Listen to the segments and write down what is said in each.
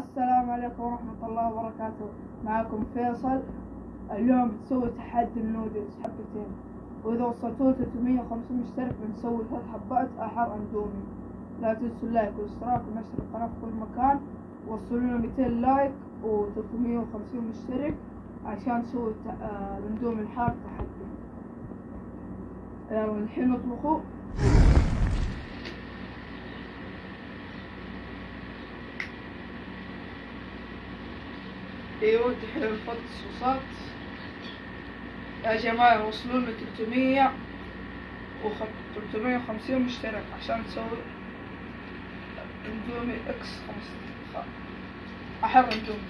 السلام عليكم ورحمة الله وبركاته. معكم فيصل. اليوم بنسوي تحدي النودلز حبتين وإذا وصلتوا 350 مشترك بنسوي ثلاث حبات أحر أندومي. لا تنسوا ال like والاشتراك ونشر القناة في كل مكان. وصلوا لنا 200 like و 350 مشترك عشان نسوي آه، الأندومي الحار تحدي. يلا الحين نطبخه أيوه دحين نحط الصوصات. يا جماعة وصلوا لنا 300 و 350 مشترك عشان نسوي اندومي X 15 احر اندومي.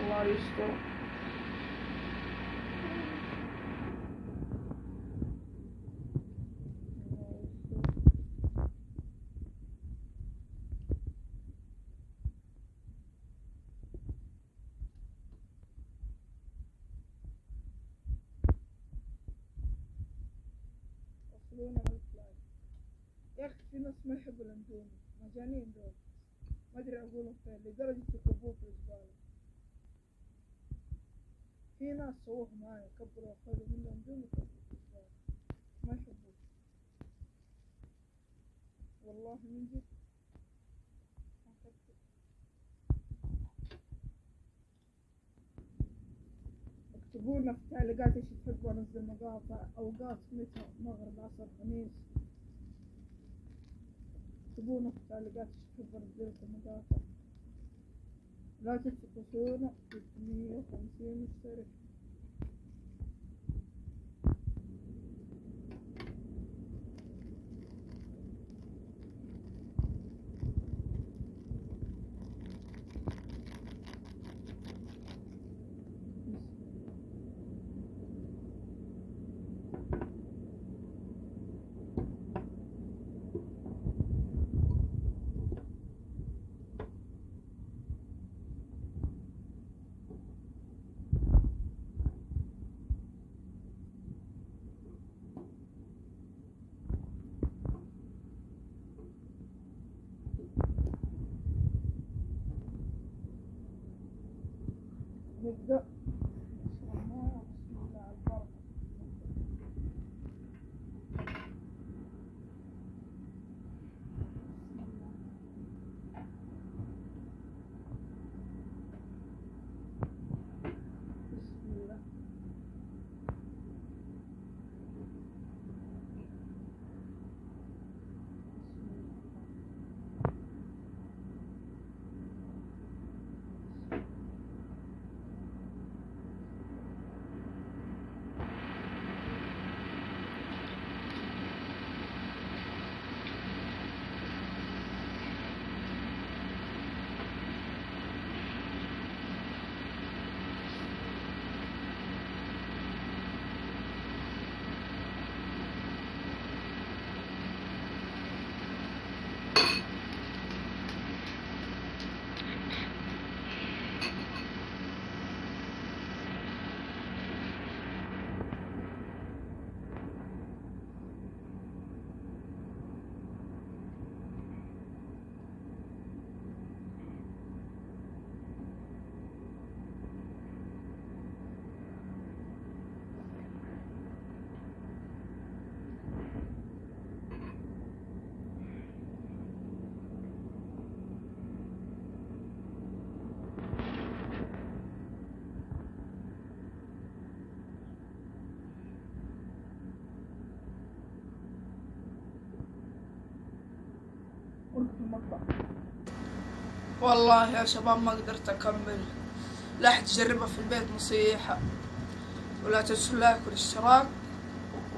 الله يستر وصلونا ألف like يا أخي في ناس ما يحبوا الاندومي مجانين دول ما أدري أقولهم فين لدرجة يكبوه في الزبالة في ناس سووه معايا كبروا أخذوا منه اندومي كبوه في الزبالة ما يحبوه. والله من جد. اكتبوا لنا في التعليقات إيش تحبوا أنزل مقاطع أوقات متى؟ مغرب عصر خميس. اكتبوا لنا في التعليقات ايش تحبوا انزل لكم مقاطع لا تنسوا توصلونا 350 ですが في المطبخ والله يا شباب ما قدرت أكمل. لا تجربها في البيت نصيحة. ولا تنسوا اللايك والاشتراك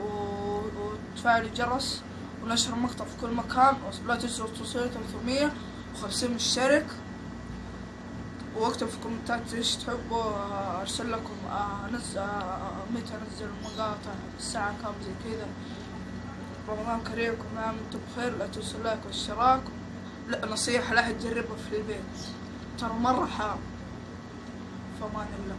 وتفعلوا الجرس ونشر المقطع في كل مكان. ولا تنسوا توصلوا 350 مشترك وأكتب في الكومنتات إيش تحبوا. أرسل لكم. انزل متى أنزل مقاطع الساعة كام؟ زي كذا. رمضان كريم كل عام وأنتم بخير لا تنسوا اللايك والاشتراك لا نصيحة لا تجربها في البيت. ترى مرة حار فمان الله